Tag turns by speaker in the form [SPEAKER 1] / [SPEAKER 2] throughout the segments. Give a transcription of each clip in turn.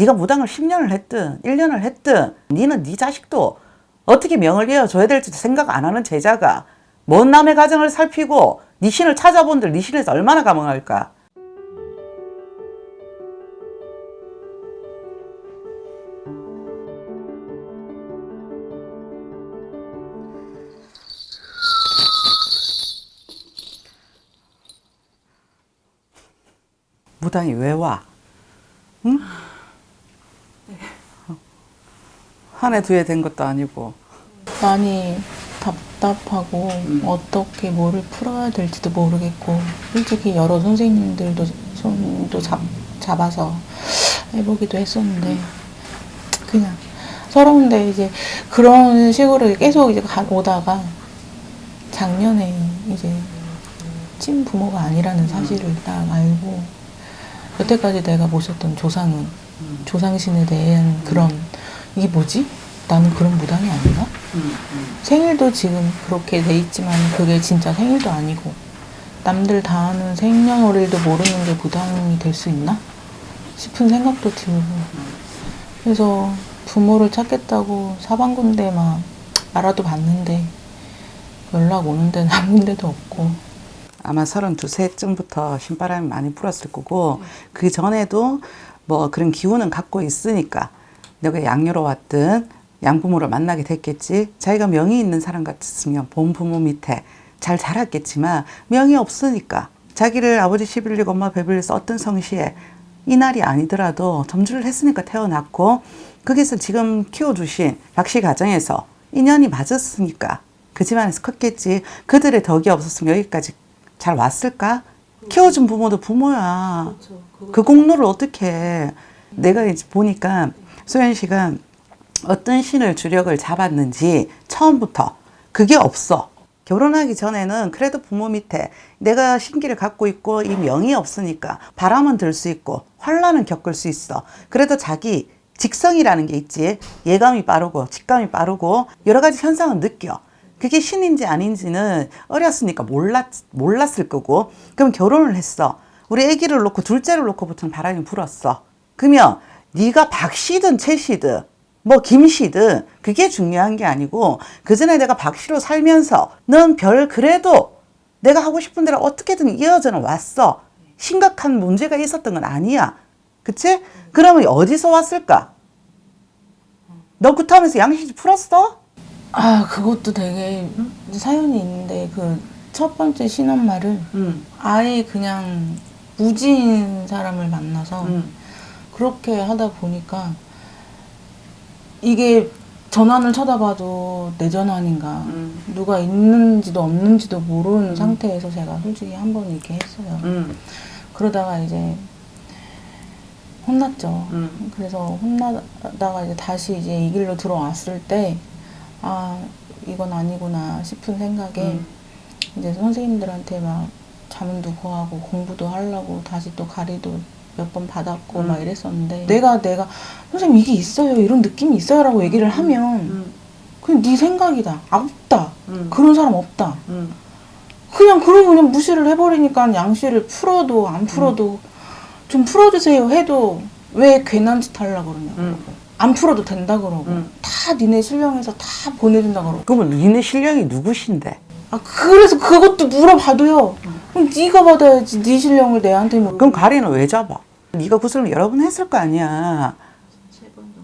[SPEAKER 1] 네가 무당을 10년을 했든 1년을 했든 니는 네 자식도 어떻게 명을 이어줘야 될지 생각 안 하는 제자가 먼 남의 가정을 살피고 네 신을 찾아본들 네 신에서 얼마나 감흥할까 무당이 왜 와? 응? 한 해 두 해 된 것도 아니고.
[SPEAKER 2] 많이 답답하고
[SPEAKER 1] 음.
[SPEAKER 2] 어떻게 뭐를 풀어야 될지도 모르겠고 솔직히 여러 선생님들도 손도 잡, 잡아서 해보기도 했었는데 그냥 서러운데 이제 그런 식으로 계속 이제 가- 오다가 작년에 이제 친부모가 아니라는 사실을 딱 알고 여태까지 내가 모셨던 조상은 조상신에 대한 그런 이게 뭐지? 나는 그런 무당이 아닌가? 생일도 지금 그렇게 돼 있지만 그게 진짜 생일도 아니고 남들 다 하는 생년월일도 모르는 게 무당이 될 수 있나? 싶은 생각도 들고 그래서 부모를 찾겠다고 사방군데 막 알아도 봤는데 연락 오는 데는 한 군데도 없고
[SPEAKER 1] 아마 32세쯤부터 신바람이 많이 불었을 거고 그 전에도 뭐 그런 기운은 갖고 있으니까 너가 양녀로 왔든 양부모를 만나게 됐겠지 자기가 명이 있는 사람 같았으면 본 부모 밑에 잘 자랐겠지만 명이 없으니까 자기를 아버지 11일 엄마 어떤 성시에 이 날이 아니더라도 점주를 했으니까 태어났고 거기서 지금 키워주신 박씨 가정에서 인연이 맞았으니까 그 집안에서 컸겠지 그들의 덕이 없었으면 여기까지 잘 왔을까? 키워준 부모도 부모야. 그 공로를 어떻게 해. 내가 이제 보니까 소연 씨가 어떤 신을 주력을 잡았는지 처음부터 그게 없어. 결혼하기 전에는 그래도 부모 밑에 내가 신기를 갖고 있고 이 명이 없으니까 바람은 들 수 있고 환란은 겪을 수 있어. 그래도 자기 직성이라는 게 있지. 예감이 빠르고 직감이 빠르고 여러 가지 현상을 느껴. 그게 신인지 아닌지는 어렸으니까 몰랐, 몰랐을 거고 그럼 결혼을 했어. 우리 아기를 놓고 둘째를 놓고부터는 바람이 불었어. 그러면 네가 박씨든 최씨든 뭐 김씨든 그게 중요한 게 아니고 그 전에 내가 박씨로 살면서 넌 별 그래도 내가 하고 싶은 대로 어떻게든 이어져는 왔어. 심각한 문제가 있었던 건 아니야. 그치? 그러면 어디서 왔을까? 너 구타하면서 양식 풀었어?
[SPEAKER 2] 아 그것도 되게 사연이 있는데 그 첫 번째 신혼말을
[SPEAKER 1] 응.
[SPEAKER 2] 아예 그냥 무지인 사람을 만나서
[SPEAKER 1] 응.
[SPEAKER 2] 그렇게 하다 보니까 이게 전환을 쳐다봐도 내 전환인가
[SPEAKER 1] 응.
[SPEAKER 2] 누가 있는지도 없는지도 모르는 상태에서 제가 솔직히 한 번 이렇게 했어요.
[SPEAKER 1] 응.
[SPEAKER 2] 그러다가 이제 혼났죠.
[SPEAKER 1] 응.
[SPEAKER 2] 그래서 혼나다가 이제 다시 이제 이 길로 들어왔을 때, 아, 이건 아니구나 싶은 생각에
[SPEAKER 1] 음.
[SPEAKER 2] 이제 선생님들한테 막 잠도 구하고 공부도 하려고 다시 또 가리도 몇 번 받았고
[SPEAKER 1] 음.
[SPEAKER 2] 막 이랬었는데 내가 내가 선생님 이게 있어요 이런 느낌이 있어요 라고 얘기를 하면
[SPEAKER 1] 응.
[SPEAKER 2] 그냥 네 생각이다 아, 없다
[SPEAKER 1] 응.
[SPEAKER 2] 그런 사람 없다
[SPEAKER 1] 응.
[SPEAKER 2] 그냥 그러고 그냥 무시를 해버리니까 양씨를 풀어도 안 풀어도 좀 풀어주세요 해도 왜 괜한 짓 하려고 그러냐고
[SPEAKER 1] 응.
[SPEAKER 2] 안 풀어도 된다 그러고
[SPEAKER 1] 응.
[SPEAKER 2] 다 니네 신령에서 다 보내준다 그러고
[SPEAKER 1] 그러면 니네 신령이 누구신데?
[SPEAKER 2] 아 그래서 그것도 물어봐도요 그럼 네가 받아야지 네 신령을 내한테 뭐
[SPEAKER 1] 그럼 가리는 왜 잡아? 네가 구슬을 여러 번 했을 거 아니야.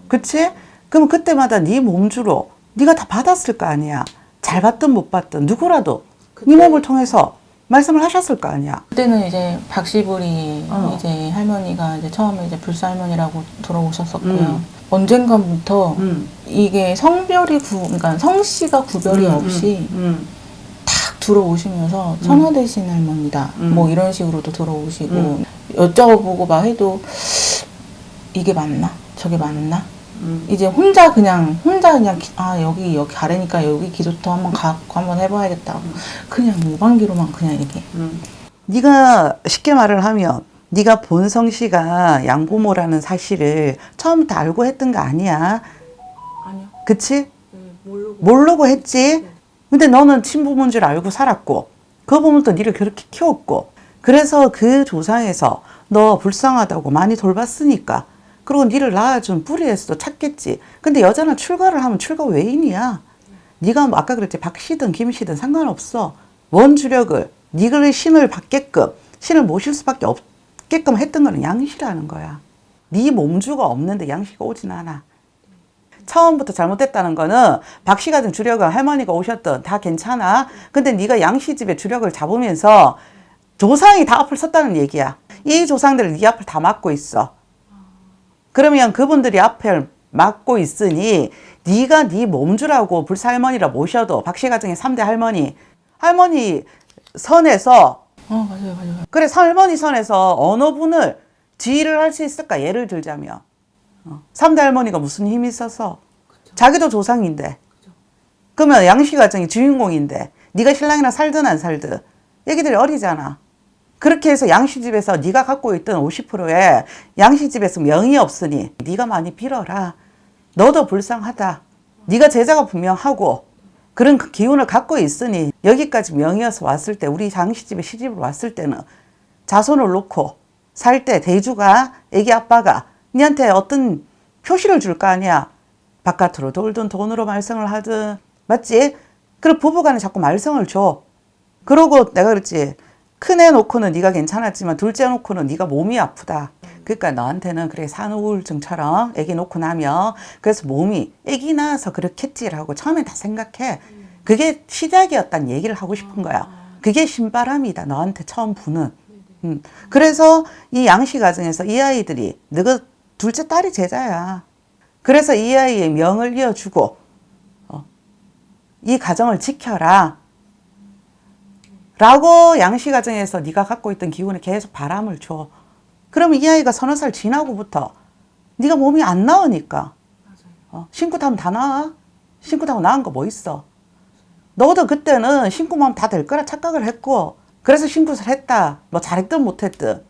[SPEAKER 1] 그치? 그럼 그때마다 네 몸주로 네가 다 받았을 거 아니야. 잘 받든 못 받든 누구라도 네 몸을 통해서 말씀을 하셨을 거 아니야.
[SPEAKER 2] 그때는 이제 박시부리
[SPEAKER 1] 어.
[SPEAKER 2] 이제 할머니가 이제 처음에 이제 불사 할머니라고 들어오셨었고요
[SPEAKER 1] 음.
[SPEAKER 2] 언젠가부터
[SPEAKER 1] 응.
[SPEAKER 2] 이게 성별이 구 그러니까 성씨가 구별이
[SPEAKER 1] 음,
[SPEAKER 2] 없이
[SPEAKER 1] 응.
[SPEAKER 2] 탁 들어오시면서 천하대신 할머니다
[SPEAKER 1] 음.
[SPEAKER 2] 뭐 이런 식으로도 들어오시고
[SPEAKER 1] 음.
[SPEAKER 2] 여쭤보고 막 해도 이게 맞나 저게 맞나
[SPEAKER 1] 응.
[SPEAKER 2] 이제 혼자 그냥 혼자 그냥 기- 아 여기 여기 가래니까 여기 기도터 한번 갖고 한번 해봐야겠다 그냥 무방기로만 그냥 이게
[SPEAKER 1] 응. 네가 쉽게 말을 하면 네가 본 성 씨가 양부모라는 사실을 처음부터 알고 했던 거 아니야.
[SPEAKER 2] 아니요
[SPEAKER 1] 그치?
[SPEAKER 2] 모르고
[SPEAKER 1] 모르고 했지. 근데 너는 친부모인 줄 알고 살았고 그 부모도 니를 그렇게 키웠고 그래서 그 조상에서 너 불쌍하다고 많이 돌봤으니까 그리고 니를 낳아준 뿌리에서도 찾겠지. 근데 여자는 출가를 하면 출가 외인이야. 네가 뭐 아까 그랬지 박씨든 김씨든 상관없어. 원주력을 니를 신을 받게끔 신을 모실 수밖에 없게끔 했던 거는 양씨라는 거야. 네 몸주가 없는데 양씨가 오진 않아. 처음부터 잘못됐다는 거는 박씨 같은 주력은 할머니가 오셨던 다 괜찮아. 근데 네가 양씨 집의 주력을 잡으면서 조상이 다 앞을 섰다는 얘기야. 이 조상들을 네 앞을 다 막고 있어. 그러면 그분들이 앞을 막고 있으니 네가 네 몸주라고 불사할머니라 모셔도 박씨 가정의 3대 할머니 할머니 선에서
[SPEAKER 2] 어 맞아요 맞아요.
[SPEAKER 1] 그래 할머니 선에서 어느 분을 지휘를 할 수 있을까 예를 들자면 어, 3대 할머니가 무슨 힘이 있어서 자기도 조상인데. 그러면 양씨 가정이 주인공인데 네가 신랑이랑 살든 안 살든 애기들이 어리잖아. 그렇게 해서 양씨 집에서 네가 갖고 있던 50%에 양씨 집에서 명이 없으니 네가 많이 빌어라. 너도 불쌍하다. 네가 제자가 분명하고 그런 그 기운을 갖고 있으니 여기까지 명이어서 왔을 때 우리 양씨 집에 시집을 왔을 때는 자손을 놓고 살 때 대주가 애기 아빠가 니한테 어떤 표시를 줄 거 아니야. 바깥으로 돌든 돈으로 말썽을 하든 맞지? 그리고 부부간에 자꾸 말썽을 줘. 그러고 내가 그랬지. 큰 애 놓고는 네가 괜찮았지만 둘째 놓고는 네가 몸이 아프다. 그러니까 너한테는 그래 산후우울증처럼 애기 놓고 나면 그래서 몸이 애기 낳아서 그렇겠지라고 처음에 다 생각해. 그게 시작이었단 얘기를 하고 싶은 거야. 그게 신바람이다. 너한테 처음 부는. 음. 그래서 이 양씨 가정에서 이 아이들이 너가 둘째 딸이 제자야. 그래서 이 아이의 명을 이어주고 어, 이 가정을 지켜라. 라고 양씨 가정에서 네가 갖고 있던 기운에 계속 바람을 줘. 그러면 이 아이가 서너 살 지나고부터 네가 몸이 안 나으니까 어, 신고 타면 다 나아. 신고 타고 나은 거 뭐 있어. 너도 그때는 신고만 다 될 거라 착각을 했고 그래서 신고를 했다. 뭐 잘했든 못했든.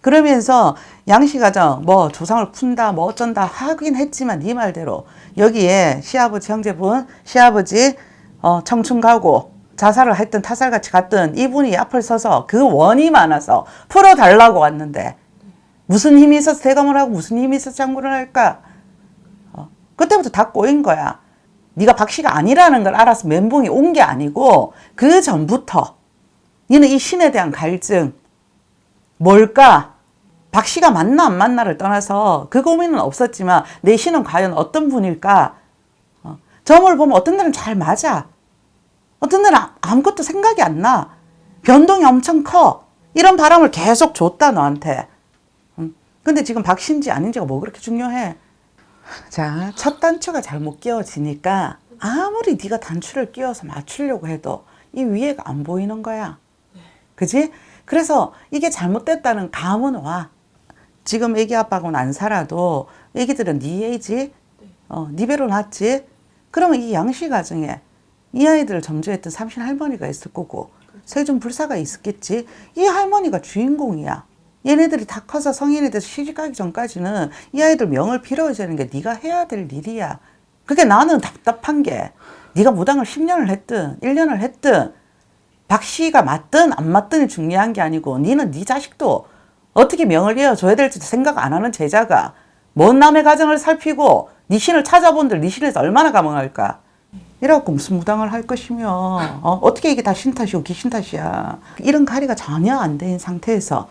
[SPEAKER 1] 음. 그러면서 양씨 가정 뭐 조상을 푼다 뭐 어쩐다 하긴 했지만 네 말대로 여기에 시아버지 형제분 시아버지 어, 청춘 가고 자살을 했던 타살같이 갔던 이분이 앞을 서서 그 원이 많아서 풀어달라고 왔는데 무슨 힘이 있어서 대감을 하고 무슨 힘이 있어서 장구를 할까 어, 그때부터 다 꼬인 거야 네가 박씨가 아니라는 걸 알아서 멘붕이 온 게 아니고 그 전부터 너는 이 신에 대한 갈증 뭘까? 박 씨가 맞나 안 맞나를 떠나서 그 고민은 없었지만 내 신은 과연 어떤 분일까? 어, 점을 보면 어떤 날은 잘 맞아. 어떤 날은 아- 아무것도 생각이 안 나. 변동이 엄청 커. 이런 바람을 계속 줬다 너한테. 음, 근데 지금 박 씨인지 아닌지가 뭐 그렇게 중요해. 자, 첫 단추가 잘 못 끼워지니까 아무리 네가 단추를 끼워서 맞추려고 해도 이 위에가 안 보이는 거야. 그지? 그래서 이게 잘못됐다는 감은 와. 지금 애기 아빠하고는 안 살아도 애기들은 네 애지, 어, 네 배로 낳았지. 그러면 이 양씨 가정에 이 아이들을 점주했던 삼신 할머니가 있을 거고 세존 불사가 있었겠지. 이 할머니가 주인공이야. 얘네들이 다 커서 성인이 돼서 시집가기 전까지는 이 아이들 명을 빌어주는 게 네가 해야 될 일이야. 그게 나는 답답한 게 네가 무당을 10년을 했든 1년을 했든 박 씨가 맞든 안 맞든이 중요한 게 아니고 니는 네 자식도 어떻게 명을 이어줘야 될지도 생각 안 하는 제자가 먼 남의 가정을 살피고 네 신을 찾아본들 네 신에서 얼마나 감흥할까? 이래갖고 무슨 무당을 할 것이며 어? 어떻게 이게 다 신탓이고 귀신 탓이야? 이런 가리가 전혀 안 된 상태에서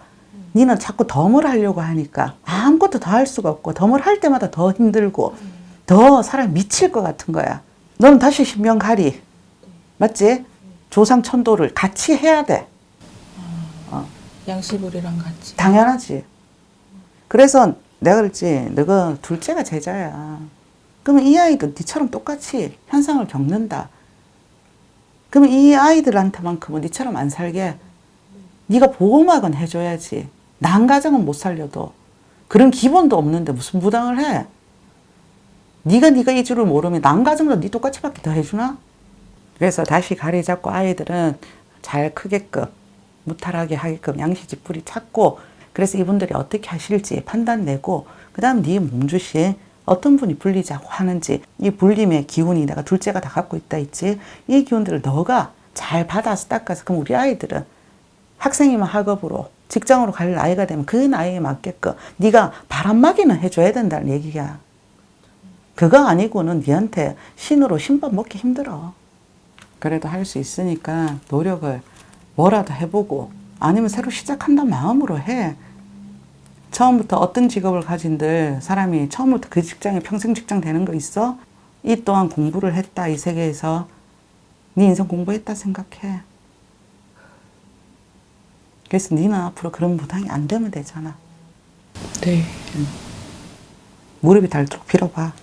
[SPEAKER 1] 니는 자꾸 덤을 하려고 하니까 아무것도 더 할 수가 없고 덤을 할 때마다 더 힘들고 더 사람이 미칠 것 같은 거야. 너는 다시 신명가리. 맞지? 조상 천도를 같이 해야 돼
[SPEAKER 2] 양씨불이랑 같이.
[SPEAKER 1] 당연하지. 그래서 내가 그랬지, 너가 둘째가 제자야. 그러면 이 아이도 니처럼 똑같이 현상을 겪는다. 그러면 이 아이들한테만큼은 니처럼 안 살게 네가 보호막은 해줘야지. 난 가정은 못 살려도 그런 기본도 없는데 무슨 부당을 해? 네가 네가 이 줄을 모르면 난 가정도 네 똑같이밖에 더 해주나? 그래서 다시 가리 잡고 아이들은 잘 크게끔 무탈하게 하게끔 양시집 뿌리 찾고 그래서 이분들이 어떻게 하실지 판단 내고 그 다음 네 몸주신 어떤 분이 불리자고 하는지 이 불림의 기운이 내가 둘째가 다 갖고 있다 있지 이 기운들을 너가 잘 받아서 닦아서 그럼 우리 아이들은 학생이면 학업으로 직장으로 갈 나이가 되면 그 나이에 맞게끔 네가 바람막이는 해줘야 된다는 얘기야. 그거 아니고는 니한테 신으로 신밥 먹기 힘들어. 그래도 할 수 있으니까 노력을 뭐라도 해보고 아니면 새로 시작한다는 마음으로 해. 처음부터 어떤 직업을 가진들 사람이 처음부터 그 직장에 평생 직장 되는 거 있어? 이 또한 공부를 했다 이 세계에서 네 인생 공부했다 생각해. 그래서 니는 앞으로 그런 부담이 안 되면 되잖아.
[SPEAKER 2] 네.
[SPEAKER 1] 무릎이 닳도록 빌어봐.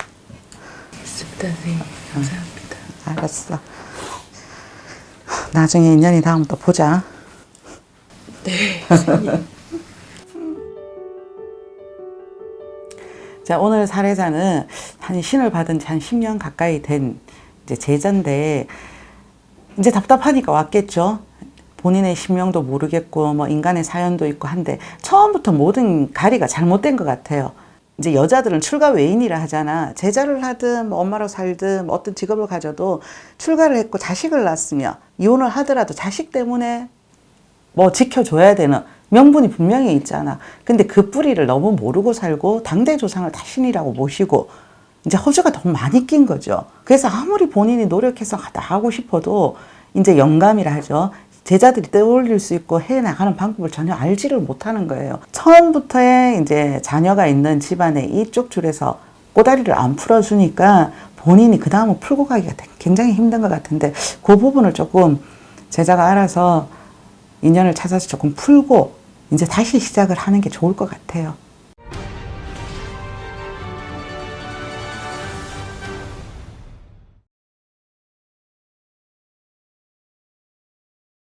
[SPEAKER 2] 있습니다, 선생님. 감사합니다.
[SPEAKER 1] 알았어. 나중에 인연이 닿으면 또 보자.
[SPEAKER 2] 네.
[SPEAKER 1] 자, 오늘 사례자는 한 신을 받은 지 한 10년 가까이 된 이제 제자인데, 이제 답답하니까 왔겠죠. 본인의 신명도 모르겠고, 뭐 인간의 사연도 있고 한데, 처음부터 모든 가리가 잘못된 것 같아요. 이제 여자들은 출가 외인이라 하잖아. 제자를 하든, 뭐 엄마로 살든, 뭐 어떤 직업을 가져도 출가를 했고 자식을 낳았으며, 이혼을 하더라도 자식 때문에 뭐 지켜줘야 되는 명분이 분명히 있잖아. 근데 그 뿌리를 너무 모르고 살고 당대 조상을 다 신이라고 모시고 이제 허주가 너무 많이 낀 거죠. 그래서 아무리 본인이 노력해서 다 하고 싶어도 이제 영감이라 하죠. 제자들이 떠올릴 수 있고 해 나가는 방법을 전혀 알지를 못하는 거예요. 처음부터의 이제 자녀가 있는 집안에 이쪽 줄에서 꼬다리를 안 풀어주니까 본인이 그 다음은 풀고 가기가 굉장히 힘든 것 같은데 그 부분을 조금 제자가 알아서 인연을 찾아서 조금 풀고 이제 다시 시작을 하는 게 좋을 것 같아요.